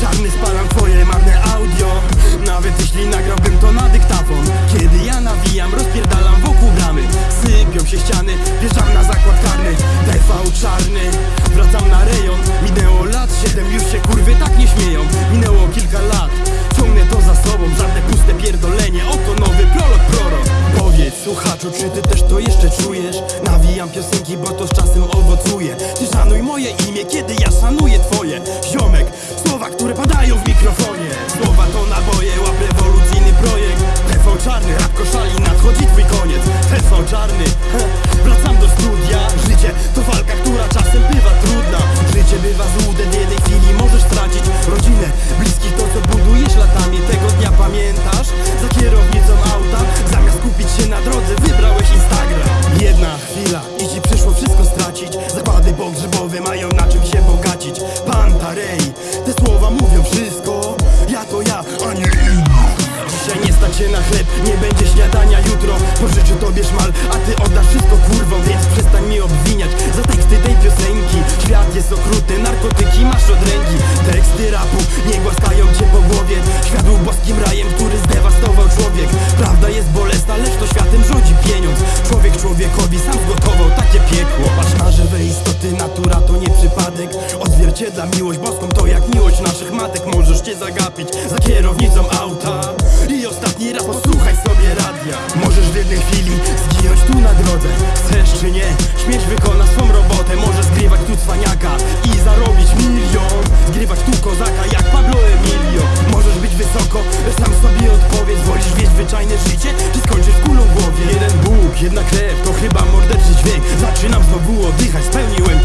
Czarny spalam twoje marne audio. Nawet jeśli nagrałbym to na dyktafon Kiedy siedem, już się kurwy tak nie śmieją. Minęło kilka lat, ciągnę to za sobą Żadne puste pierdolenie, oto nowy prolog prorok. Powiedz słuchaczu, czy ty też to jeszcze czujesz? Nawijam piosenki, bo to z czasem owocuje. Ty szanuj moje imię, kiedy ja szanuję twoje. Ziomek, słowa, które padają w mikrofonie. Słowa to naboje, łap rewolucyjny projekt. TV czarny, rap koszali, nadchodzi twój koniec. TV czarny, heh, wracam do studia. Życie to walka, która czasem bywa trudna. Życie bywa Na chleb, nie będzie śniadania jutro. Pożyczę tobie szmal, a ty oddasz wszystko kurwą Więc przestań mi obwiniać. Za teksty tej piosenki. Świat jest okrutny, narkotyki masz od ręki Teksty rapu nie głaskają cię po głowie. Świat był boskim rajem, który zdewastował człowiek. Prawda jest bolesna, lecz to światem rządzi pieniądz. Człowiek człowiekowi sam zgotował takie piekło. Patrz na żywe istoty, natura to nie przypadek. Odzwierciedla miłość boską, matek Możesz cię zagapić za kierownicą auta. I ostatni raz posłuchaj sobie radia. Możesz w jednej chwili zginąć tu na drodze. Chcesz czy nie, śmierć wykona swą robotę. Możesz zgrywać tu cwaniaka i zarobić milion. Zgrywać tu kozaka jak Pablo Emilio. Możesz być wysoko, sam sobie odpowiedz. Wolisz wieść zwyczajne życie, czy skończysz kulą w głowie? Jeden Bóg, jedna krew, to chyba morderczy dźwięk Zaczynam znowu oddychać, spełniłem